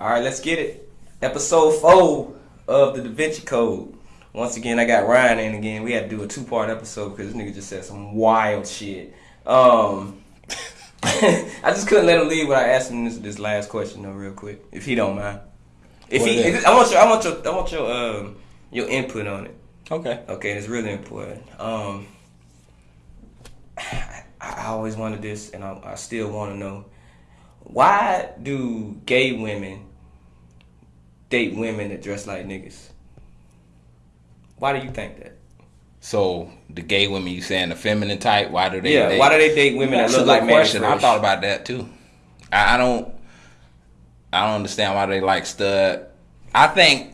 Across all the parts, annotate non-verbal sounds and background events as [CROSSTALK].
All right, let's get it. Episode four of the Da Vinci Code. Once again, I got Ryan in again. We had to do a two part episode because this nigga just said some wild shit. Um, [LAUGHS] I just couldn't let him leave without asking this, this last question though, real quick, if he don't mind. If What he, if, I want your, I want your, I want your, um, your input on it. Okay. Okay, it's really important. Um, [SIGHS] I, I always wanted this, and I, I still want to know why do gay women date women that dress like niggas? Why do you think that? So the gay women you saying the feminine type? Why do they? Yeah, date- why do they date women That's that look like question. I thought about that too. I, I don't. I don't understand why they like stud. I think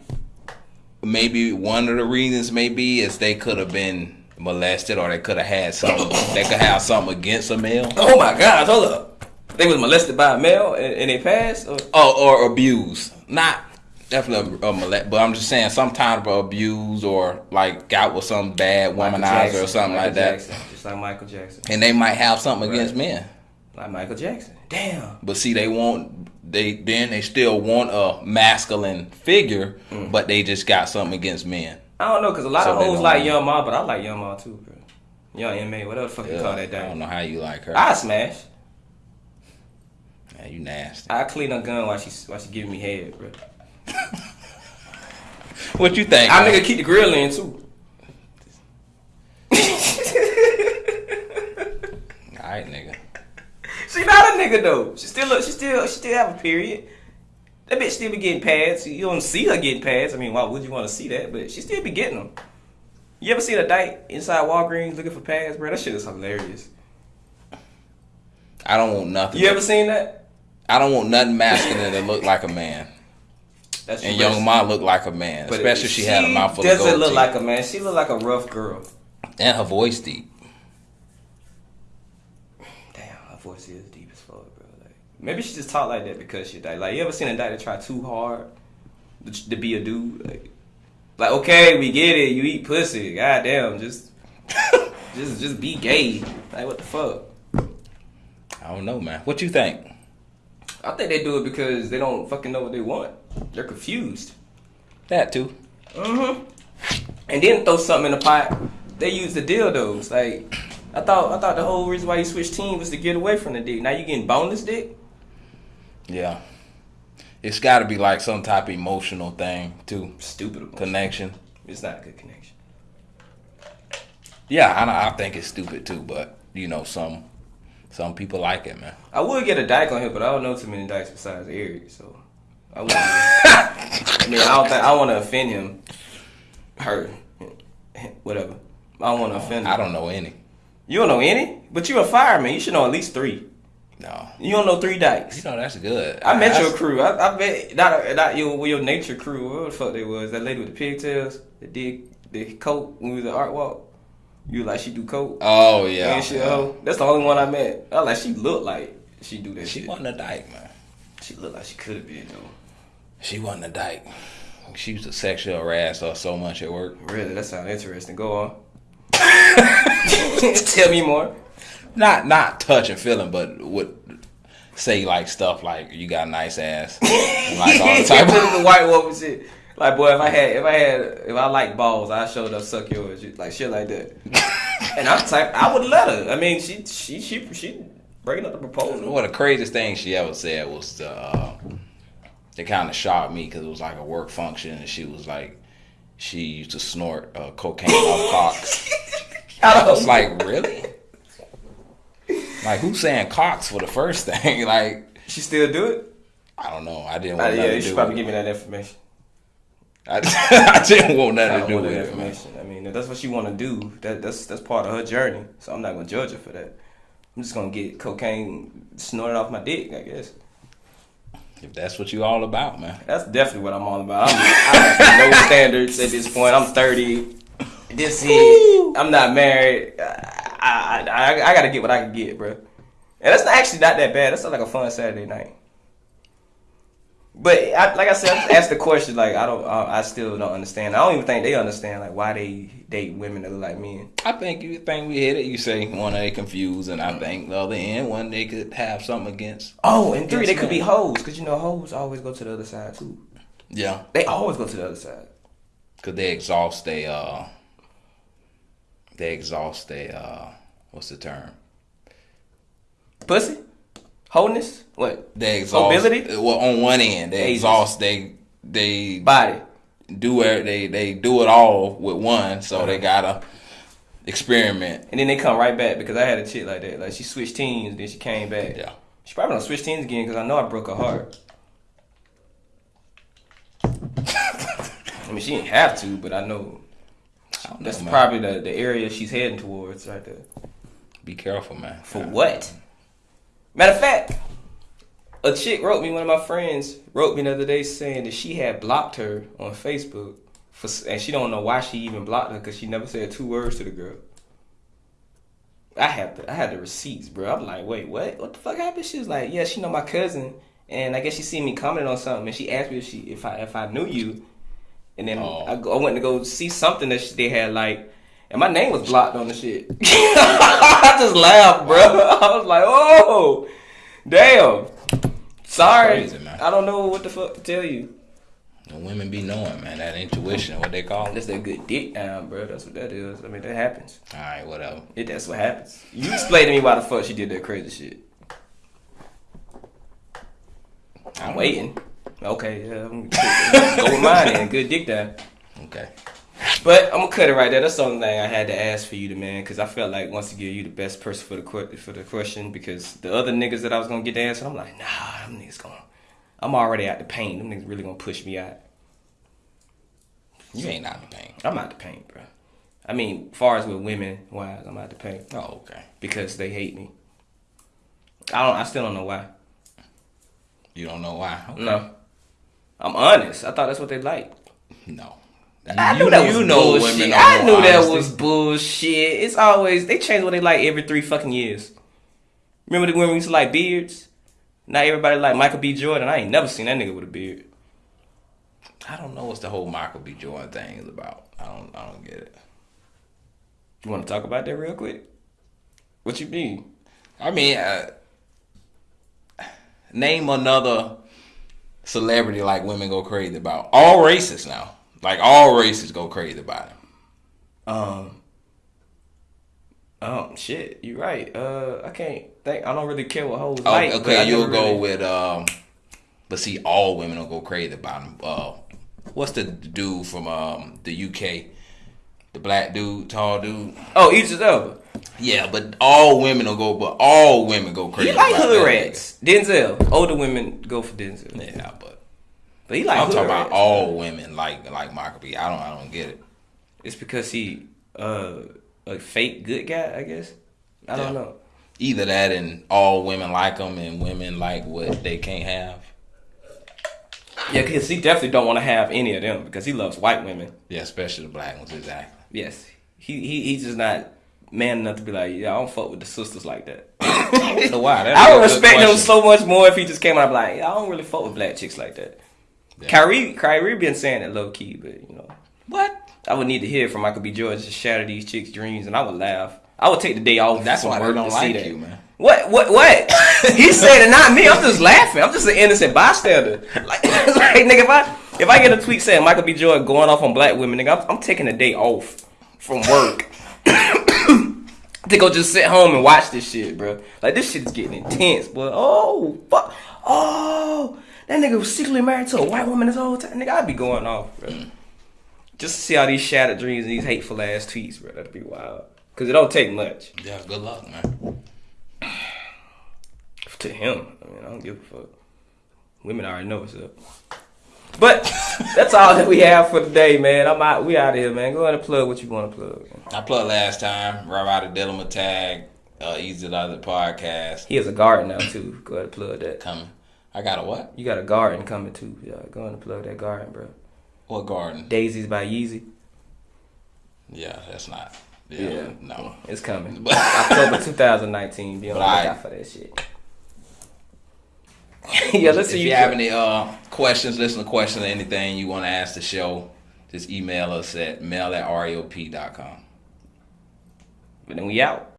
maybe one of the reasons maybe is they could have been molested or they could have had something. [COUGHS] they could have something against a male. Oh my God! Hold up. They was molested by a male and, and they passed. Or, Oh, or abuse. Not definitely a molest, but I'm just saying some type of abuse or like got with some bad Michael womanizer Jackson, or something Michael like that. Jackson, just like Michael Jackson, And they might have something Right. against men. like Michael Jackson. Damn. But see, they want they then they still want a masculine figure, Mm. but they just got something against men. I don't know, cause a lot So of hoes like. Young Ma, but I like Young Ma too, bro. Young Ma, whatever the fuck you call that I don't know how you like her. I smash. Man, you nasty. I clean her gun while she while she giving me head, bro. [LAUGHS] What you think? I nigga keep the grill in too. [LAUGHS] All right, nigga. she not a nigga though. She still look. She still. She still have a period. That bitch still be getting pads. You don't see her getting pads. I mean, why would you want to see that? But she still be getting them. You ever seen a dyke inside Walgreens looking for pads, bro? That shit is hilarious. I don't want nothing. You ever seen that? I don't want nothing masculine that look like a man. That's And young Ma looked like a man, but especially if she, had a mouthful of doesn't look teeth. like a man. She look like a rough girl. and her voice deep. Damn, her voice is deep as fuck, bro. Like, maybe she just talk like that because she died. Like, you ever seen a guy that try too hard to, be a dude? Like, like, okay, we get it. You eat pussy. God damn, just, [LAUGHS] just, just be gay. Like, what the fuck? I don't know, man. What you think? I think they do it because they don't fucking know what they want. They're confused. That too. Mm-hmm. And then throw something in the pot. They use the dildos. Like, I thought, I thought the whole reason why you switched team was to get away from the dick. Now you getting boneless dick. Yeah. It's got to be like some type of emotional thing too. Stupid. emotion. Connection. It's not a good connection. Yeah, I, I think it's stupid too, but you know some some people like it, man. I would get a dyke on here, but I don't know too many dykes besides Eric, so I wouldn't. [LAUGHS] I mean, I don't think I want to offend him. Her, whatever. I don't want to offend him. I don't know any. You don't know any, but you a fireman. You should know at least three. No. You don't know three dykes. You know that's good. I met your crew. I, I bet not not your your nature crew. What the fuck they was? That lady with the pigtails that did the coat when we was at art walk. You like she do coke? Oh yeah. And she, yeah. oh, that's the only one I met. I like she looked like she do that She shit. wasn't a dyke, man. She looked like she could have been though. She wasn't a dyke. She used to sexual harass us so much at work. Really, that sounds interesting. Go on. [LAUGHS] Tell me more. Not not touch and feeling, but would say like stuff like you got a nice ass. [LAUGHS] Like all the type of, white woman shit. Like boy, if I had, if I had, if I like balls, I showed up suck yours, like shit like that. [LAUGHS] and I'm type, I would let her. I mean, she, she, she, she bringing up the proposal. One of the craziest things she ever said was to, uh, it kind of shocked me because it was like a work function and she was like, she used to snort uh, cocaine off [LAUGHS] cocks. I was like, really? Like, who's saying cocks for the first [LAUGHS] thing? like, she still do it. I don't know. I didn't Uh, want yeah, nothing you to should probably with give me that information. I, [LAUGHS] I didn't want nothing to do with it. man. information. I mean, if that's what she want to do. That that's that's part of her journey. So I'm not gonna judge her for that. I'm just gonna get cocaine snorted off my dick. I guess If that's what you all about, man. that's definitely what I'm all about. I'm, I have no [LAUGHS] standards at this point. I'm 30. This is. I'm not married. I, I, I, I gotta get what I can get, bro. And that's not actually not that bad. That's like a fun Saturday night. But I, like I said, I asked the question. Like I don't, I, I still don't understand. I don't even think they understand like why they date women that look like men. I think you think we hit it. You say one they confused, and I think the other end one they could have something against. Oh, and three, they could be hoes because you know hoes always go to the other side too. Yeah, They always go to the other side. cause they exhaust they uh, they exhaust they uh, what's the term? Pussy, wholeness, what They exhaust. Mobility? Well, on one end, they exhaust. They they body. do it. They they do it all with one, so Uh-huh. they gotta experiment. And then they come right back because I had a chick like that. Like she switched teams, then she came back. Yeah. She probably don't switch teams again because I know I broke her heart. I mean, she didn't have to, but I know I that's know, man. probably the, the area she's heading towards right there. Be careful, man. For what? Matter of fact, a chick wrote me. One of my friends wrote me the other day saying that she had blocked her on Facebook, for, and she don't know why she even blocked her because she never said two words to the girl. I had the I had the receipts, bro. I'm like, wait, what? What the fuck happened? She was like, yeah, she know my cousin, and I guess she seen me commenting on something, and she asked me if she if I if I knew you, and then Oh. I, I went to go see something that she, they had like. And my name was blocked on the shit. [LAUGHS] I just laughed, bro. [LAUGHS] I was like, "Oh, damn." Sorry, Crazy. I don't know what the fuck to tell you. The women be knowing, man. That intuition, what they call it. That's that good dick down, bro. That's what that is. I mean, that happens. All right, whatever. It, that's what happens. You explain to me why the fuck she did that crazy shit. I'm waiting. Okay, yeah, I'm go with mine then. Good dick down. Okay. But I'm gonna cut it right there. That's the only thing I had to ask for you, to man, because I felt like once again you the best person for the for the question. Because the other niggas that I was gonna get to answer, I'm like, nah, them niggas gonna. I'm already out the paint. Them niggas really gonna push me out. You ain't out the pain. I'm out the paint, bro. I mean, far as with women wise, I'm out the paint Oh, okay. because they hate me. I don't. I still don't know why. You don't know why? Okay. No, I'm honest. I thought that's what they like. No. I knew that you was know bullshit. I knew that was bullshit. It's always they change what they like every three fucking years. Remember the when we used to like beards? Not everybody like Michael B. Jordan. I ain't never seen that nigga with a beard. I don't know what's the whole Michael B. Jordan thing is about. I don't. I don't get it. You want to talk about that real quick? What you mean? I mean, uh, name another celebrity like women go crazy about. All races now. Like all races go crazy about him. Um. Um. Shit. You're right. Uh. I can't think. I don't really care what hoes Oh, like. okay, you'll go really- with um. But see, all women will go crazy about him. Uh, what's the dude from um the UK? The black dude, tall dude. Oh, Idris Elba. Yeah, but all women will go. But all women go crazy. You like hood rats. Denzel. Older women go for Denzel. Yeah, but But he like I'm talking about all women like like Michael B. I don't I don't get it. It's because he uh a fake good guy, I guess. I don't know. Either that and all women like him and women like what they can't have. Yeah, because he definitely don't want to have any of them because he loves white women. Yeah, especially the black ones. Exactly. Yes, he he he's just not man enough to be like, yeah, I don't fuck with the sisters like that. [LAUGHS] So why? That'd I would respect him so much more if he just came out and be like, yeah, I don't really fuck with black chicks like that. Yeah. Kyrie Kyrie been saying it low key, but you know, What? I would need to hear from Michael B. Jordan to shatter these chicks' dreams, and I would laugh. I would take the day off. That's why work don't like that. you, man. What? What? What? [LAUGHS] he said it, not me. I'm just laughing. I'm just an innocent bystander. Like, [LAUGHS] like nigga, if I if I get a tweet saying Michael B. Jordan going off on black women, nigga, I'm, I'm taking a day off from work [COUGHS] to go just sit home and watch this shit, bro. Like this shit is getting intense, boy. Oh fuck. Nigga was secretly married to a white woman this whole time. Nigga, I'd be going off, bro. Just to see all these shattered dreams and these hateful ass tweets, bro. That'd be wild. Cause it don't take much. Yeah, good luck, man. [SIGHS] to him. I mean, I don't give a fuck. Women already know what's up. But [LAUGHS] that's all that we have for today, man. I'm out. We out of here, man. Go ahead and plug what you want to plug. Man. I plugged last time. Right out of Tag. Uh, Easy the other podcast He has a garden now too. Go ahead and plug that. coming. I got a what? You got a garden coming too. Yeah, go and plug that garden, bro. What garden? Daisies by Yeezy. Yeah, that's not. Yeah, Yeah. no. It's coming. But- [LAUGHS] October 2019. Be on the lookout for that shit. [LAUGHS] yeah, listen. If you you have any uh, questions, listen to questions or anything you want to ask the show, just email us at mail at reop.com. But then we out.